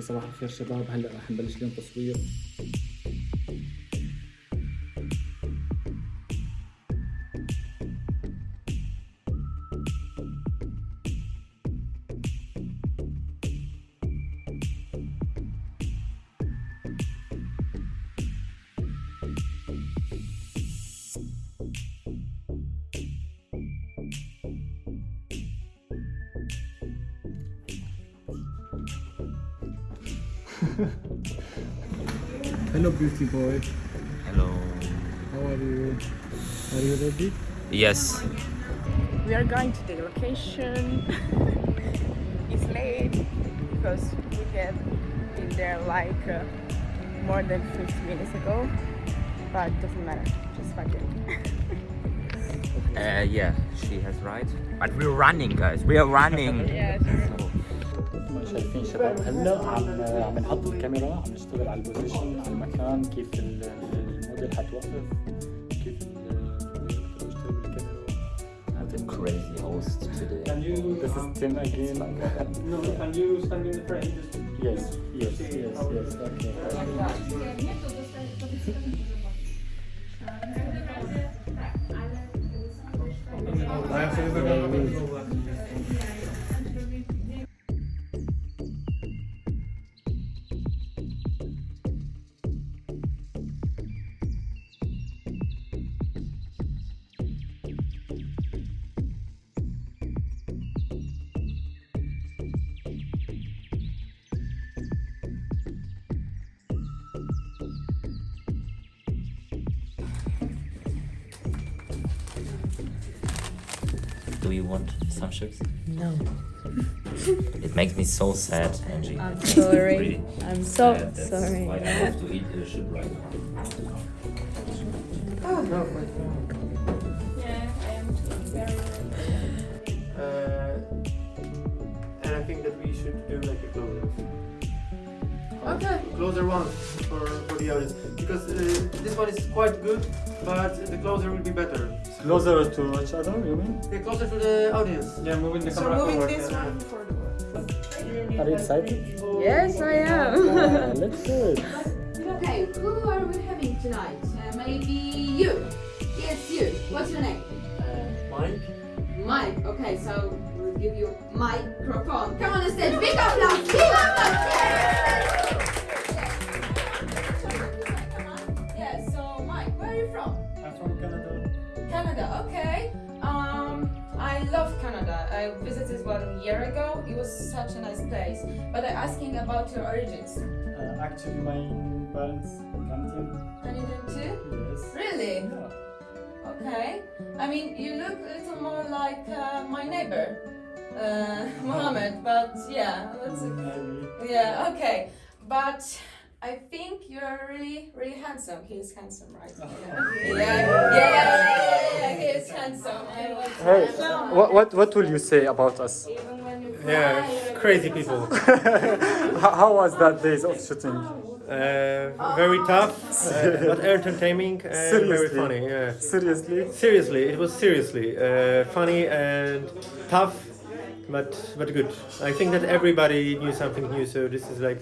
صباح الخير شباب هلا رح نبلش اليوم تصوير. Hello beauty boy Hello. how are you are you ready Yes. We are going to the location. it's late because we get in there like uh, more than 50 minutes ago, but doesn't matter. Just fuck it. Uh, yeah, she has right. But we're running, guys. We are running. yeah, شايفين شباب هلا عم عم نحط الكاميرا عم نشتغل على البوزيشن على المكان كيف ال- الموديل حتوقف كيف the crazy host today. Can you? This is Tim again. No, can you stand in the frame? Just yes, yes, yes, yes. Okay. Do you want some chips? No. It makes me so sad, Angie. I'm It makes me sorry. really I'm so sad. That's sorry. Why I have to eat a chip right now. Uh, and I think that we should do like a closer. Okay. Closer one for, for the audience because uh, this one is quite good, but the closer will be better. Closer to each other, you mean? Yeah, closer to the audience. Yeah, moving the So camera moving forward. this yeah. one for the Are you excited? Yes, I Yeah, am. let's do it. Okay, who are we having tonight? Uh, maybe you. Yes, you. What's your name? Mike. Mike. Okay, so we'll give you microphone. Come on the stage. Big applause. Big applause. A. But I'm asking about your origins. Uh, actually, my parents Canadian. Canadian too? Yes. Really? Yeah. Okay. I mean, you look a little more like uh, my neighbor, uh, Mohammed. But yeah, that's Maybe. yeah. Okay. But I think you're really, really handsome. He is handsome, right? Yeah. Yeah. Yeah. yeah, yeah, yeah, He is handsome. Hey, what, what, what will you say about us? Even when you Yeah, cry, crazy people. how, how was that days of shooting? Uh, very tough, uh, but entertaining and very Seriously? funny. Yeah. Seriously? Seriously, it was seriously uh, funny and tough, but but good. I think that everybody knew something new, so this is like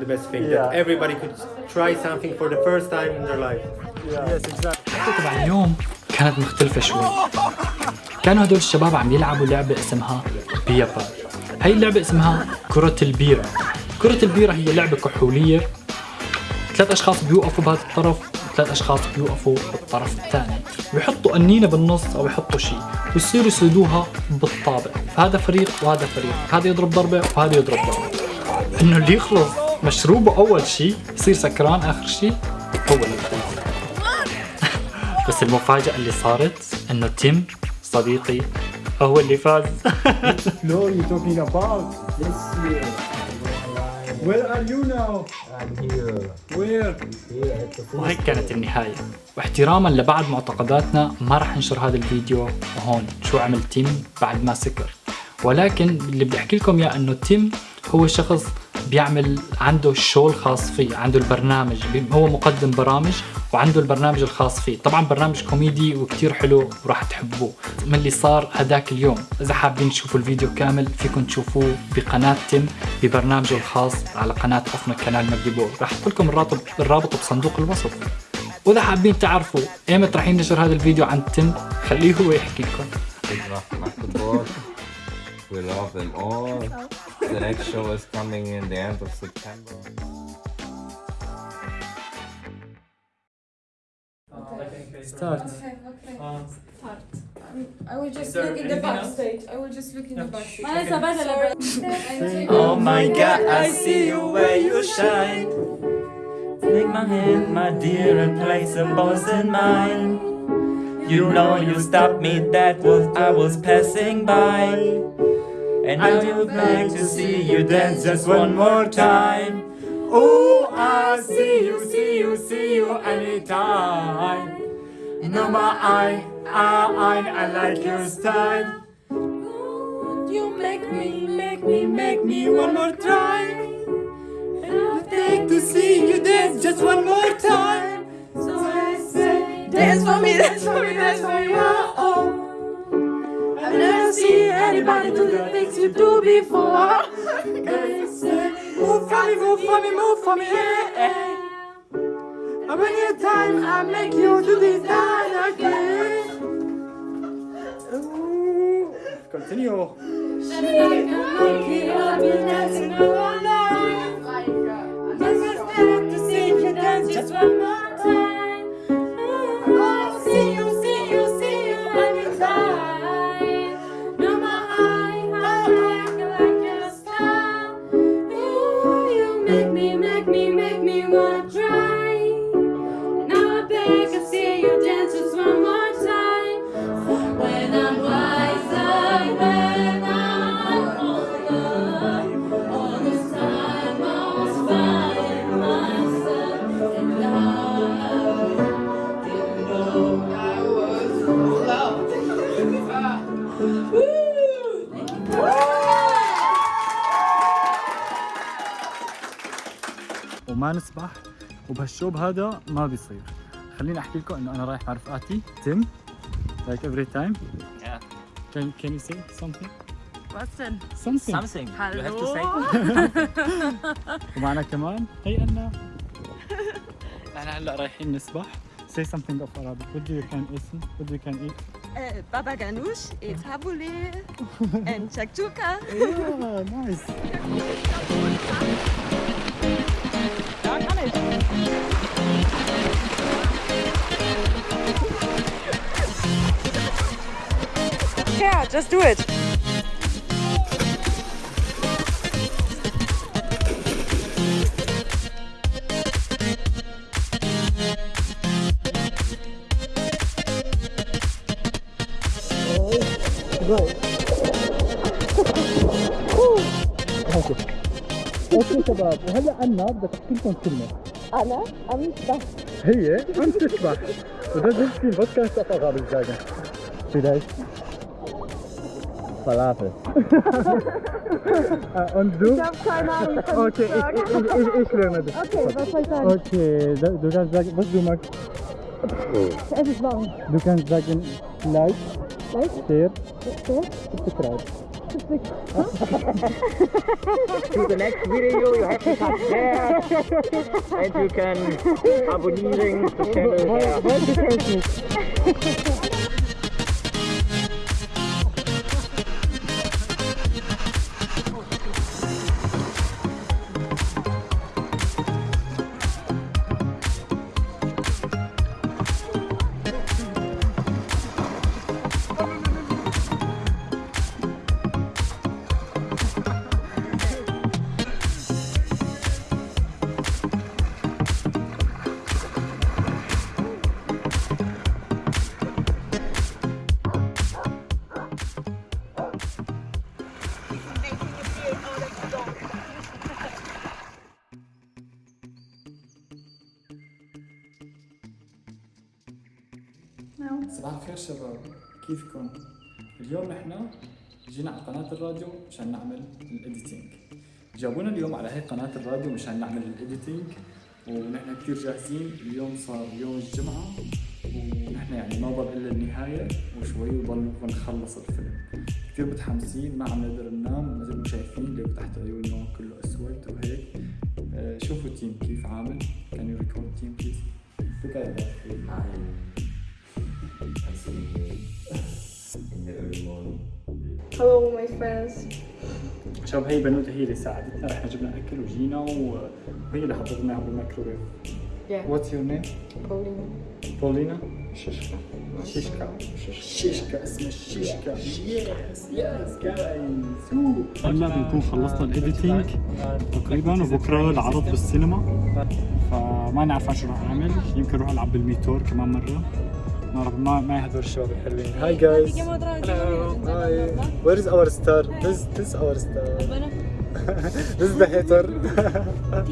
the best thing Yeah. that everybody could try something for the first time in their life. Yes, exactly. الحلقة تبع اليوم كانت مختلفة شوي كانوا هدول الشباب عم يلعبوا لعبة اسمها بيا بال هاي اللعبة اسمها كرة البيرة. كرة البيرة هي لعبة كحولية. ثلاث أشخاص بيوقفوا بهذا الطرف وثلاث أشخاص بيوقفوا بالطرف الثاني. بيحطوا قنينة بالنص أو يحطوا شيء. ويصيروا يصيدوها بالطابق. فهذا فريق وهذا فريق. هذا يضرب ضربة وهذا يضرب ضربة. إنه اللي يخلص مشروبه أول شيء يصير سكران آخر شيء هو اللي بس المفاجأة اللي صارت إنه تيم صديقي هو اللي فاز No, you're talking about this year. Where are you now? I'm here. Where? وهيك كانت النهاية واحتراما لبعض معتقداتنا ما راح ننشر هذا الفيديو هون شو عمل تيم بعد ما سكر ولكن اللي بدي أحكي لكم إياه إنه تيم هو شخص بيعمل عنده ال show الخاص فيه عنده البرنامج هو مقدم برامج وعنده البرنامج الخاص فيه. طبعا برنامج كوميدي وكتير حلو وراح تحبوه. من اللي صار هداك اليوم إذا حابين تشوفوا الفيديو كامل فيكم تشوفوه بقناة تيم ببرنامجه الخاص على قناة أفنا channel مجدي بول. راح أحط لكم الرابط الرابط بصندوق الوصف. وإذا حابين تعرفوا ايمتى راح ينشر هذا الفيديو عن تيم خليه هو يحكي لكم. We love them all. the next show is coming in the end of September. Start. Okay, okay. Um, Start. I will just look in the backstage. I will just look in the backstage. Okay. oh my god, I see you where you shine. Take my hand, my dear, and play some balls in mine. You know you stopped me, that was I was passing by. And I would like to see you dance just one more time. Oh, I see you, see you, see you anytime. No, my eye, I, I, I like your style. You make me, make me, make me one more time. And I'd like to see you dance just one more time. So I say, Dance for me, dance for me, dance for me. oh, oh. I've never seen anybody do the things you do before. Say, move for me, move for me, move for me, yeah. And when you time, I make you do this dance again. Continue. She can make it up, you dancing around. وبهالشوب هذا ما بيصير. خليني أحكي لكم إنه أنا رايح مع رفقاتي تيم like every time can can you say something what's something you have to say ومعنا كمان هي أنا. إحنا هلأ رايحين نسبح. Say something of Arabic. What do you can eat? What do you can eat? Uh, baba ganoush, it's habouli and chakchouka. yeah, nice. Yeah, just do it. أوكي شباب وهلا أنا بدي أحكي لكم كلمة Anna Amstach. Hey, hè? Amstach. Und dann sind sie Podcast auf Arabisch sagen. Vielleicht. Falafel. Und du? Ich hab keine Ahnung. Okay, ich, ich, ich, ich lerne das. Okay, was soll ich sagen? Okay, du kannst sagen, was du magst. Es ist warm. Du kannst sagen, To the next video, you have to touch there. and you can abonnieren the channel جينا على قناة الراديو مشان نعمل ال editing جابونا اليوم على هي قناة الراديو مشان نعمل ال editing ونحن كثير جاهزين. اليوم صار يوم الجمعة ونحن يعني ما ضل إلا النهاية وشوي وضل ونخلص الفيلم. كثير متحمسين ما عم نقدر ننام مثل ما شايفين لو تحت عيوننا كله أسود وهيك. آه، شوفوا التيم كيف عامل. can you record تيم please Look at that. the early morning. Hello, my friends. شباب هي بنوتة هي اللي ساعدتنا. إحنا جبنا أكل وجينا وهي اللي لنا بالميكروويف. What's your name? Pauline. بولينا؟ شيشكا شيشكا شيشكا اسمها شيشكا يس يس جايز هلا بنكون خلصنا ال editing تقريبا وبكره العرض بالسينما. فما نعرف شو راح أعمل. يمكن أروح ألعب بالميتور كمان مرة. ما ما هدول الشباب الحلوين. هاي جايز Hello. Hi. Where is our star? This this is our star. this is the hater.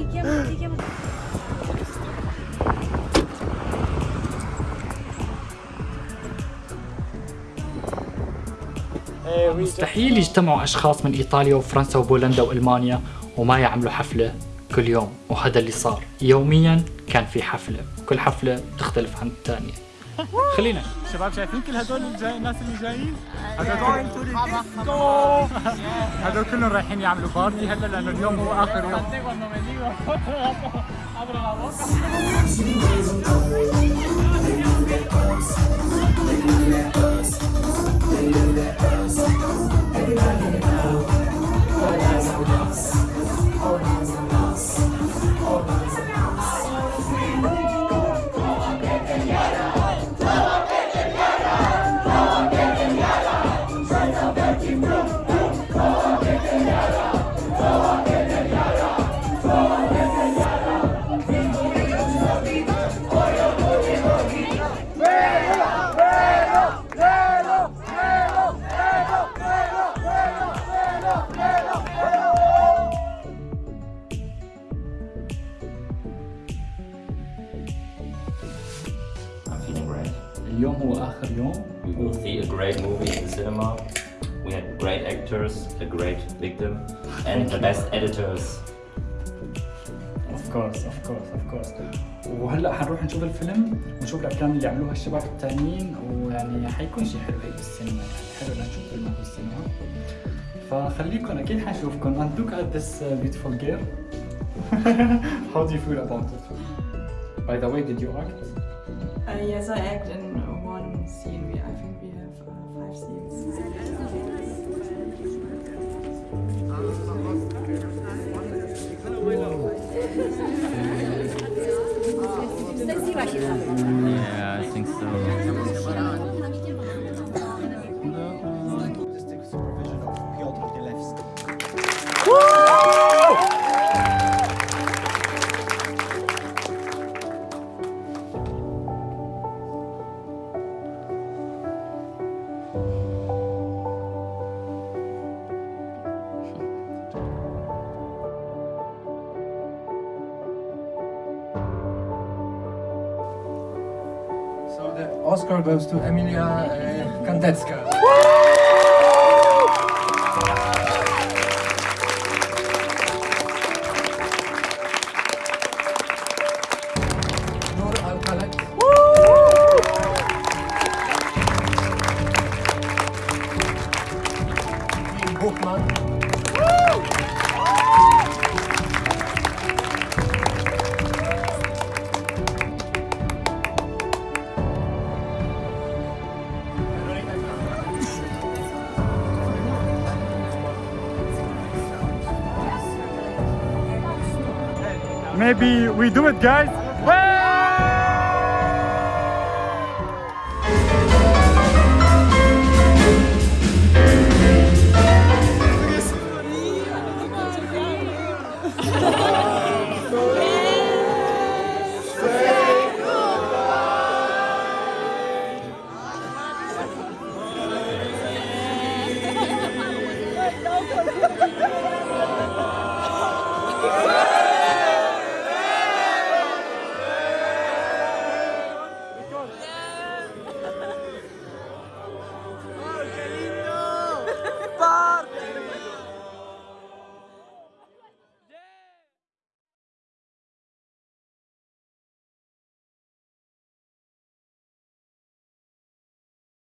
مستحيل يجتمعوا أشخاص من إيطاليا وفرنسا وبولندا وألمانيا وما يعملوا حفلة كل يوم وهذا اللي صار يوميا كان في حفلة كل حفلة تختلف عن الثانية خلينا شباب شايفين كل هدول الجاي الناس اللي جايين؟ هدول هدول كلهم رايحين يعملوا بارتي هلا لأنه اليوم هو آخر يوم. اليوم هو آخر يوم. We will see a great movie in the cinema. We had great actors, a great victim, and the best editors. of course of course of course وهلأ حنروح نشوف الفيلم ونشوف الأفلام اللي عملوها الشباب التانيين ويعني حيكون شيء حلو هيك بالسينما يعني حلو نشوف فيلم بالسينما فخليكم أكيد حنشوفكم and look at this uh, beautiful girl. How do you feel about it? By the way did you act? Uh, yes, I act in one scene. We, I think we have uh, five scenes. Yeah, I think so. Oscar goes to Emilia uh, maybe we do it guys